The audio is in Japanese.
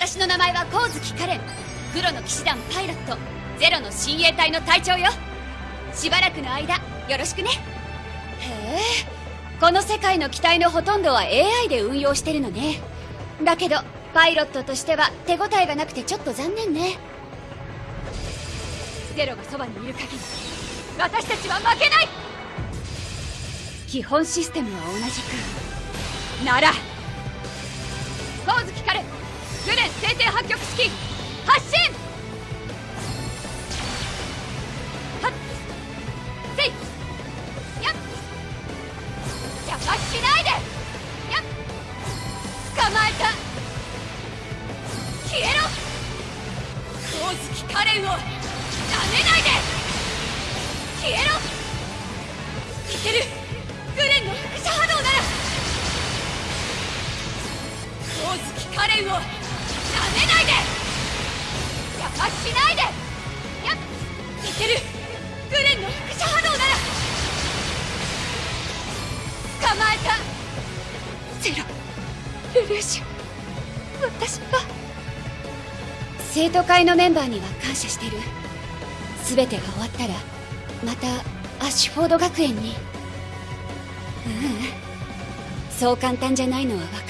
私の名前は光月カレン黒の騎士団パイロット。ゼロの親衛隊の隊長よ。しばらくの間よろしくね。へえ。この世界の機体のほとんどは AI で運用してるのね。だけどパイロットとしては手応えがなくてちょっと残念ね。ゼロがそばにいる限り私たちは負けない。基本システムは同じくなら天破局式発進はっせいやっ邪魔しないでやっ捕まえた消えろ光月カレンをなめないで消えろいけるグレンの輻射波動なら光月カレンをなめないでける。グレンの輻射波動なら。捕まえた。ゼロ。ルルーシュ。私は。生徒会のメンバーには感謝してる。全てが終わったらまたアッシュフォード学園に。ううん。そう簡単じゃないのは分かる。